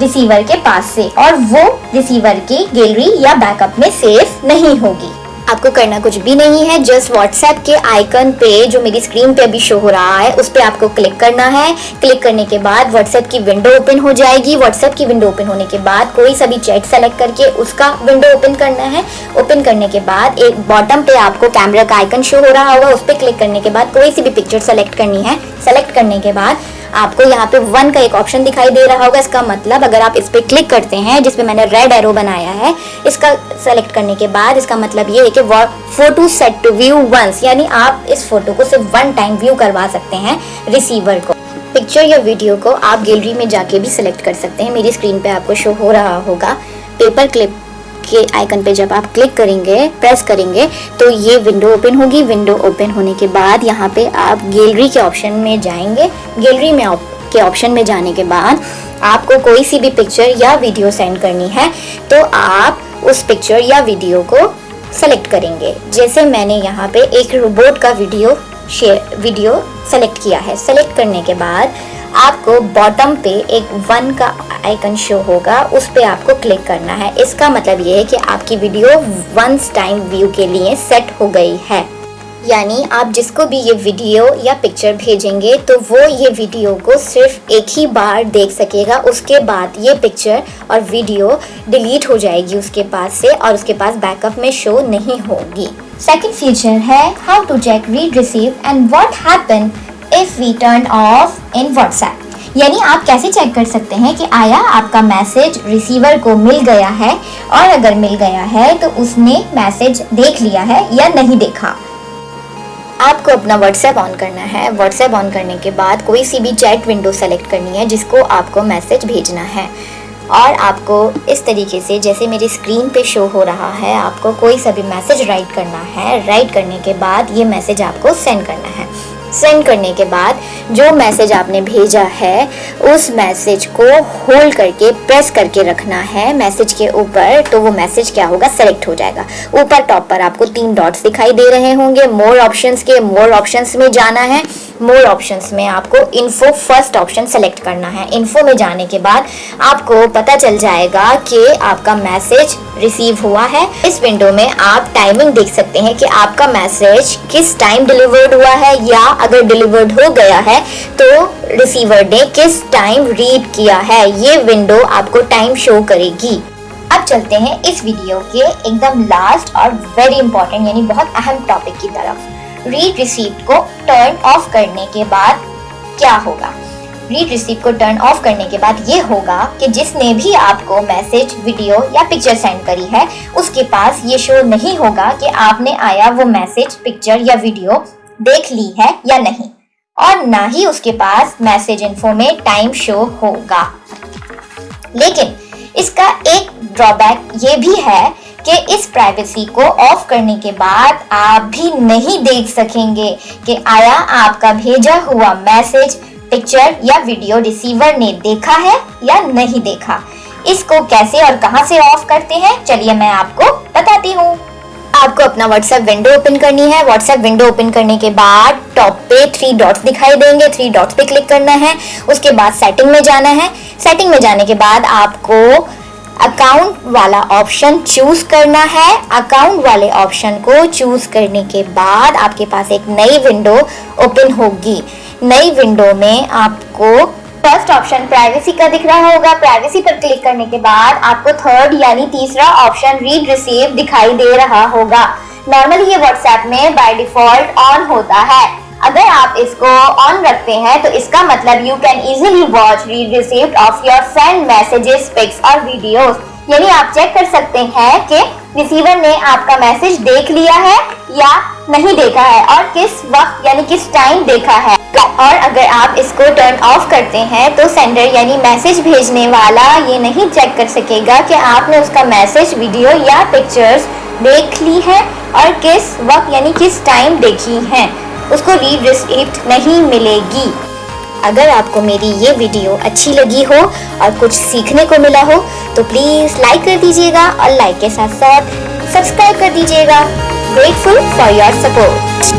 Receiver کے پاس سے اور وہ ریسیور کی گیلری یا بیک اپ میں سیف نہیں ہوگی۔ آپ کو کرنا کچھ بھی نہیں ہے جسٹ واٹس ایپ کے آئیکن پہ جو میری اسکرین پہ ابھی شو ہو رہا ہے، اس پہ آپ کو کلک کرنا ہے۔ کلک کرنے کے بعد واٹس ایپ کی ونڈو اوپن ہو جائے گی۔ واٹس ایپ کی ونڈو اوپن ہونے کے بعد کوئی سا بھی چیٹ سلیکٹ کر کے اس کا ونڈو اوپن کرنا ہے۔ اوپن کرنے کے بعد ایک باٹم پہ آپ کو کیمرہ کا آئیکن شو ہو رہا ہوگا۔ اس پہ کلک کرنے کے بعد کوئی سی بھی پکچر سلیکٹ کرنی ہے۔ سلیکٹ کرنے کے بعد آپ کو یہاں پہ ون کا ایک آپشن دکھائی دے رہا ہوگا۔ اس کا مطلب اگر آپ اس پہ کلک کرتے ہیں، جس پہ میں نے ریڈ ایرو بنایا ہے، اس کا سلیکٹ کرنے کے بعد اس کا مطلب یہ ہے کہ photo set to view once یعنی آپ اس فوٹو کو صرف ون ٹائم ویو کروا سکتے ہیں ریسیور کو۔ پکچر یا ویڈیو کو آپ گیلری میں جا کے بھی سلیکٹ کر سکتے ہیں۔ میری اسکرین پہ آپ کو شو ہو رہا ہوگا۔ پیپر کلپ کے آئیکن پہ جب آپ کلک کریں گے پریس کریں گے، تو یہ ونڈو اوپن ہوگی. ونڈو اوپن ہونے کے بعد یہاں پہ آپ گیلری کے آپشن میں جائیں گے. گیلری میں کے آپشن میں جانے کے بعد آپ کو کوئی سی بھی پکچر یا ویڈیو سینڈ کرنی ہے، تو آپ اس پکچر یا ویڈیو کو سلیکٹ کریں گے. جیسے میں نے یہاں پہ ایک روبوٹ کا ویڈیو شیئر ویڈیو سلیکٹ کیا ہے. سلیکٹ کرنے کے بعد آپ کو باٹم پہ ایک ون کا آئیکن شو ہوگا، اس پہ آپ کو کلک کرنا ہے۔ اس کا مطلب یہ ہے کہ آپ کی ویڈیو ونس ٹائم ویو کے لیے سیٹ ہو گئی ہے۔ یعنی آپ جس کو بھی یہ ویڈیو یا پکچر بھیجیں گے، تو وہ یہ ویڈیو کو صرف ایک ہی بار دیکھ سکے گا۔ اس کے بعد یہ پکچر اور ویڈیو ڈیلیٹ ہو جائے گی اس کے پاس سے اور اس کے پاس بیک اپ میں شو نہیں ہوگی۔ سیکنڈ فیچر ہے how to check read receive and what happen if we turn off in WhatsApp. یعنی آپ کیسے چیک کر سکتے ہیں کہ آیا آپ کا میسج ریسیور کو مل گیا ہے؟ اور اگر مل گیا ہے تو اس نے میسج دیکھ لیا ہے یا نہیں دیکھا؟ آپ کو اپنا واٹس ایپ آن کرنا ہے۔ واٹس ایپ آن کرنے کے بعد کوئی سی بھی چیٹ ونڈو سلیکٹ کرنی ہے جس کو آپ کو میسج بھیجنا ہے۔ اور آپ کو اس طریقے سے جیسے میری اسکرین پہ شو ہو رہا ہے، آپ کو کوئی سا بھی میسج رائٹ کرنا ہے۔ رائٹ کرنے کے بعد یہ میسج آپ کو سینڈ کرنا ہے۔ سینڈ کرنے کے بعد جو میسج آپ نے بھیجا ہے، اس میسج کو ہولڈ کر کے پریس کر کے رکھنا ہے میسج کے اوپر، تو وہ میسج کیا ہوگا؟ سلیکٹ ہو جائے گا۔ اوپر ٹاپ پر آپ کو تین ڈاٹس دکھائی دے رہے ہوں گے۔ مور آپشنس کے مور آپشنس میں جانا ہے۔ مور آپشنس میں آپ کو انفو فرسٹ آپشن سلیکٹ کرنا ہے. انفو میں جانے کے بعد آپ کو پتہ چل جائے گا کہ آپ کا میسج ریسیو ہوا ہے. اس ونڈو میں آپ ٹائمنگ دیکھ سکتے ہیں کہ آپ کا میسج کس ٹائم ڈیلیورڈ ہوا ہے یا اگر ڈیلیورڈ ہو گیا ہے تو ریسیور نے کس ٹائم ریڈ کیا ہے. یہ ونڈو آپ کو ٹائم شو کرے گی. اب چلتے ہیں اس ویڈیو کے ایک دم لاسٹ اور ویری امپورٹنٹ یعنی بہت اہم ٹاپک کی طرف. ریڈ ریسیپ کو ٹرن آف کرنے کے بعد کیا ہوگا ریڈ ریسیپ کو ٹرن آف کرنے کے بعد یہ ہوگا کہ جس نے بھی آپ کو میسج ویڈیو یا پکچر سینڈ کری ہے اس کے پاس یہ شو نہیں ہوگا کہ آپ نے آیا وہ میسج پکچر یا ویڈیو دیکھ لی ہے یا نہیں اور نہ ہی اس کے پاس میسج انفو میں ٹائم شو ہوگا لیکن اس کا ایک ڈرا بیک یہ بھی ہے کہ اس پرائیویسی کو آف کرنے کے بعد آپ بھی نہیں دیکھ سکیں گے کہ آیا آپ کا بھیجا ہوا میسج پکچر یا ویڈیو ریسیور نے دیکھا ہے یا نہیں دیکھا۔ اس کو کیسے اور کہاں سے آف کرتے ہیں؟ چلیے میں آپ کو بتاتی ہوں۔ آپ کو اپنا واٹس ایپ ونڈو اوپن کرنی ہے۔ واٹس ایپ ونڈو اوپن کرنے کے بعد ٹاپ پہ تھری ڈاٹس دکھائی دیں گے۔ تھری ڈاٹس پہ کلک کرنا ہے۔ اس کے بعد سیٹنگ میں جانا ہے۔ سیٹنگ میں جانے کے بعد آپ کو اکاؤنٹ والا آپشن چوز کرنا ہے۔ اکاؤنٹ والے آپشن کو چوز کرنے کے بعد آپ کے پاس ایک نئی ونڈو اوپن ہوگی۔ نئی ونڈو میں آپ کو فرسٹ آپشن پرائیویسی کا دکھ رہا ہوگا۔ پرائیویسی پر کلک کرنے کے بعد آپ کو تھرڈ یعنی تیسرا آپشن ریڈ ریسیو دکھائی دے رہا ہوگا۔ نارملی یہ واٹس ایپ میں بائی ڈیفالٹ آن ہوتا ہے۔ اگر آپ اس کو آن رکھتے ہیں تو اس کا مطلب you can easily watch read receipt of your friend messages pics اور ویڈیوز یعنی آپ چیک کر سکتے ہیں کہ ریسیور نے آپ کا میسج دیکھ لیا ہے یا نہیں دیکھا ہے اور کس وقت یعنی کس ٹائم دیکھا ہے. اور اگر آپ اس کو ٹرن آف کرتے ہیں تو سینڈر یعنی میسج بھیجنے والا یہ نہیں چیک کر سکے گا کہ آپ نے اس کا میسج ویڈیو یا پکچرز دیکھ لی ہے اور کس وقت یعنی کس ٹائم دیکھی ہیں. اس کو ریڈ ریسیپٹ نہیں ملے گی۔ اگر آپ کو میری یہ ویڈیو اچھی لگی ہو اور کچھ سیکھنے کو ملا ہو، تو پلیز لائک کر دیجیے گا اور لائک کے ساتھ ساتھ سبسکرائب کر دیجیے گا۔ Grateful for your support